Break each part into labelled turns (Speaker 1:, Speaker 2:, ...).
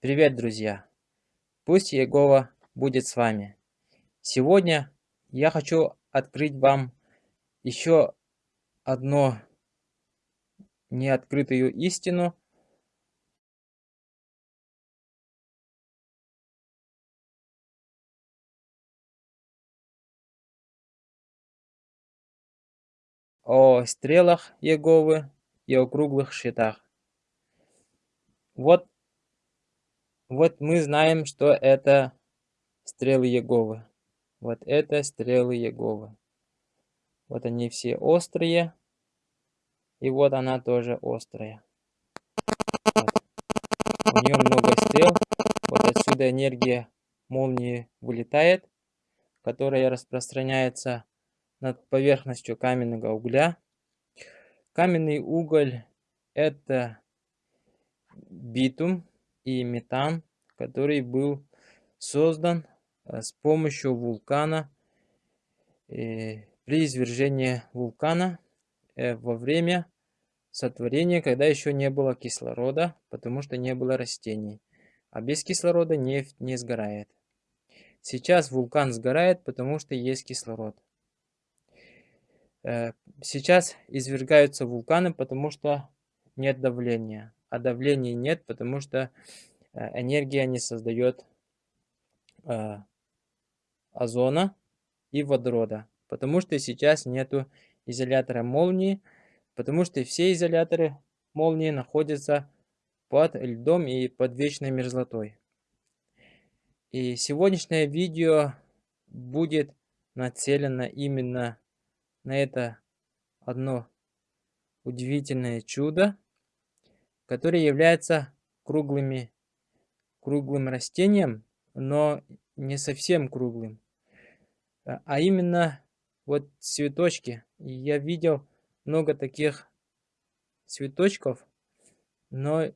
Speaker 1: Привет, друзья! Пусть Иегова будет с вами. Сегодня я хочу открыть вам еще одну неоткрытую истину. О стрелах Иеговы и о круглых щитах. Вот вот мы знаем, что это стрелы Иеговы. Вот это стрелы Иеговы. Вот они все острые. И вот она тоже острая. Вот. У нее много стрел. Вот отсюда энергия молнии вылетает, которая распространяется над поверхностью каменного угля. Каменный уголь это битум, и метан, который был создан э, с помощью вулкана э, при извержении вулкана э, во время сотворения, когда еще не было кислорода, потому что не было растений. А без кислорода нефть не сгорает. Сейчас вулкан сгорает, потому что есть кислород. Сейчас извергаются вулканы, потому что нет давления а давления нет, потому что э, энергия не создает э, озона и водорода. Потому что сейчас нету изолятора молнии, потому что все изоляторы молнии находятся под льдом и под вечной мерзлотой. И сегодняшнее видео будет нацелено именно на это одно удивительное чудо, которые являются круглыми, круглым растением, но не совсем круглым, а, а именно вот цветочки. Я видел много таких цветочков, но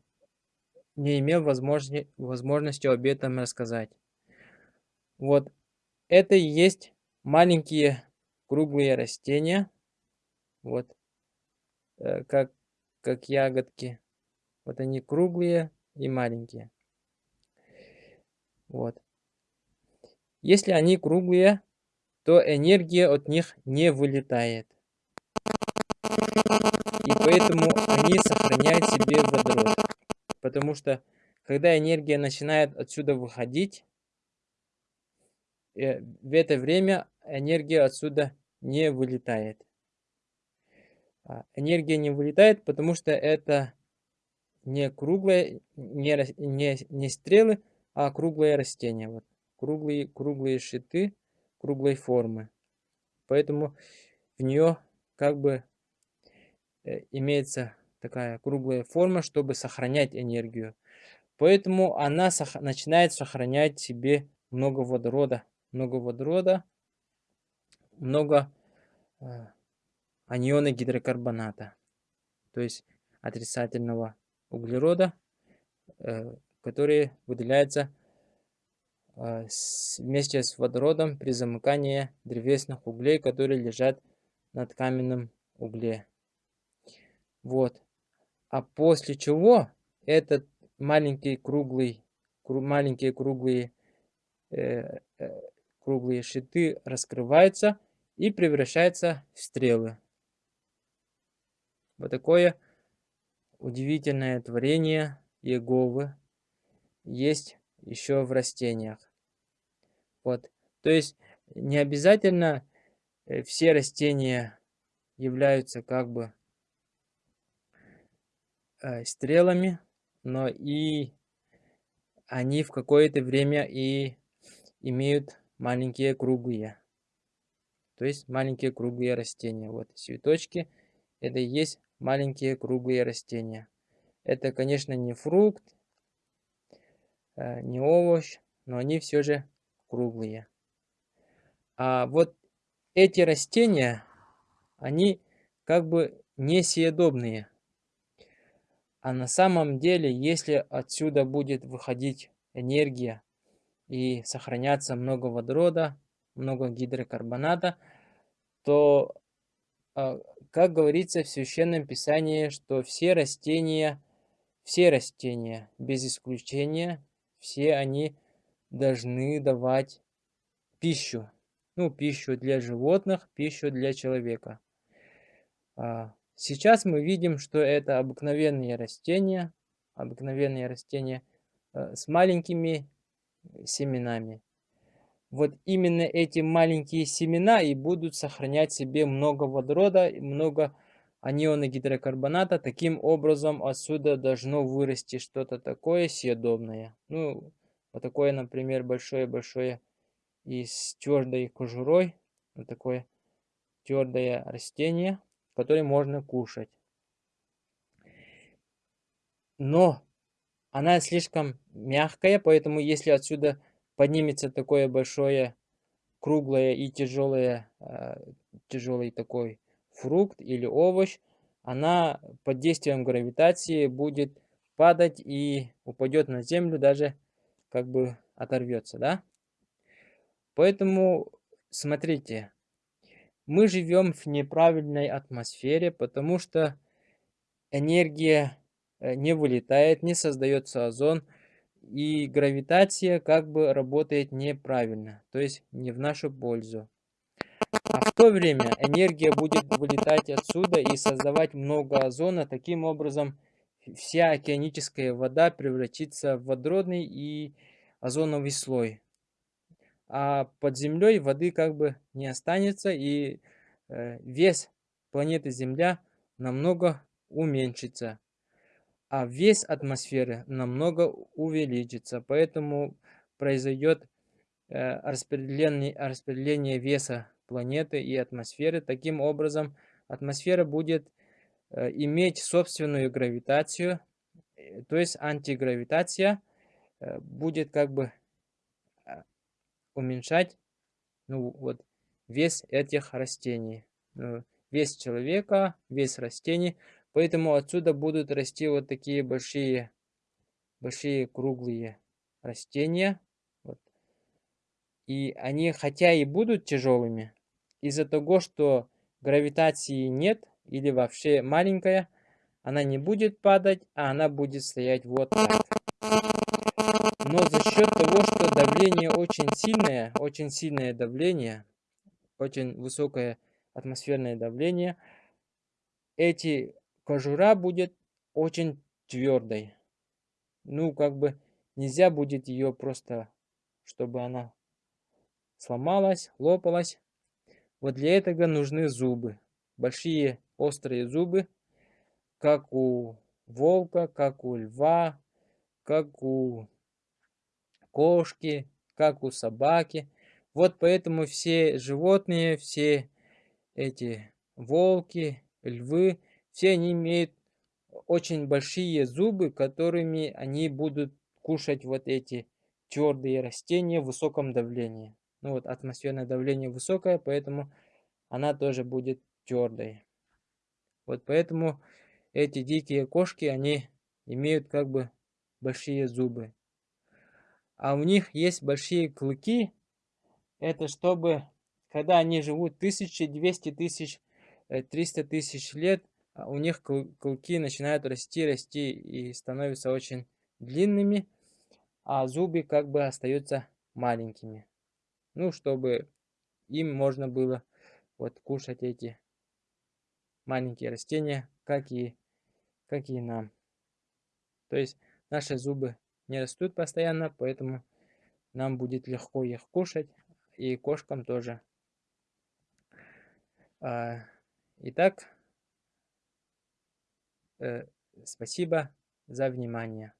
Speaker 1: не имел возможности, возможности об этом рассказать. Вот это и есть маленькие круглые растения, вот э, как, как ягодки. Вот они круглые и маленькие. Вот. Если они круглые, то энергия от них не вылетает. И поэтому они сохраняют себе водород. Потому что, когда энергия начинает отсюда выходить, э, в это время энергия отсюда не вылетает. А, энергия не вылетает, потому что это не круглые, не, не, не стрелы, а круглые растения. Вот. Круглые, круглые щиты круглой формы. Поэтому в нее как бы э, имеется такая круглая форма, чтобы сохранять энергию. Поэтому она сох начинает сохранять себе много водорода. Много водорода, много э, аниона гидрокарбоната. То есть отрицательного углерода, э, который выделяется э, вместе с водородом при замыкании древесных углей, которые лежат над каменным угле. Вот. А после чего этот маленький круглый, маленькие круглые, э, э, круглые щиты раскрываются и превращаются в стрелы. Вот такое удивительное творение Еговы есть еще в растениях. Вот. То есть не обязательно э, все растения являются как бы э, стрелами, но и они в какое-то время и имеют маленькие круглые. То есть маленькие круглые растения. Вот цветочки. Это и есть маленькие круглые растения. Это, конечно, не фрукт, э, не овощ, но они все же круглые. А вот эти растения, они как бы несъедобные. А на самом деле, если отсюда будет выходить энергия и сохраняться много водорода, много гидрокарбоната, то как говорится в Священном Писании, что все растения, все растения, без исключения, все они должны давать пищу. Ну, пищу для животных, пищу для человека. А, сейчас мы видим, что это обыкновенные растения, обыкновенные растения э, с маленькими семенами. Вот именно эти маленькие семена и будут сохранять себе много водорода, много аниона гидрокарбоната. Таким образом отсюда должно вырасти что-то такое съедобное. Ну, вот такое, например, большое-большое и с твердой кожурой. Вот такое твердое растение, которое можно кушать. Но она слишком мягкая, поэтому если отсюда поднимется такое большое, круглое и тяжелое, а, тяжелый такой фрукт или овощ, она под действием гравитации будет падать и упадет на землю, даже как бы оторвется, да? Поэтому, смотрите, мы живем в неправильной атмосфере, потому что энергия э, не вылетает, не создается озон, и гравитация как бы работает неправильно, то есть не в нашу пользу. А в то время энергия будет вылетать отсюда и создавать много озона. Таким образом, вся океаническая вода превратится в водородный и озоновый слой. А под землей воды как бы не останется, и э, вес планеты Земля намного уменьшится а вес атмосферы намного увеличится. Поэтому произойдет э, распределение, распределение веса планеты и атмосферы. Таким образом, атмосфера будет э, иметь собственную гравитацию, э, то есть антигравитация будет как бы уменьшать ну, вот, вес этих растений. Вес человека, вес растений Поэтому отсюда будут расти вот такие большие, большие круглые растения. Вот. И они, хотя и будут тяжелыми, из-за того, что гравитации нет или вообще маленькая, она не будет падать, а она будет стоять вот так. Но за счет того, что давление очень сильное, очень сильное давление, очень высокое атмосферное давление, эти кожура будет очень твердой. Ну, как бы нельзя будет ее просто, чтобы она сломалась, лопалась. Вот для этого нужны зубы. Большие острые зубы, как у волка, как у льва, как у кошки, как у собаки. Вот поэтому все животные, все эти волки, львы, все они имеют очень большие зубы, которыми они будут кушать вот эти твердые растения в высоком давлении. Ну вот атмосферное давление высокое, поэтому она тоже будет твердой. Вот поэтому эти дикие кошки, они имеют как бы большие зубы. А у них есть большие клыки. Это чтобы, когда они живут 1200 тысяч, 300 э, тысяч лет, у них клыки начинают расти, расти и становятся очень длинными, а зубы как бы остаются маленькими. Ну, чтобы им можно было вот кушать эти маленькие растения, как и, как и нам. То есть наши зубы не растут постоянно, поэтому нам будет легко их кушать, и кошкам тоже. А, итак, спасибо за внимание.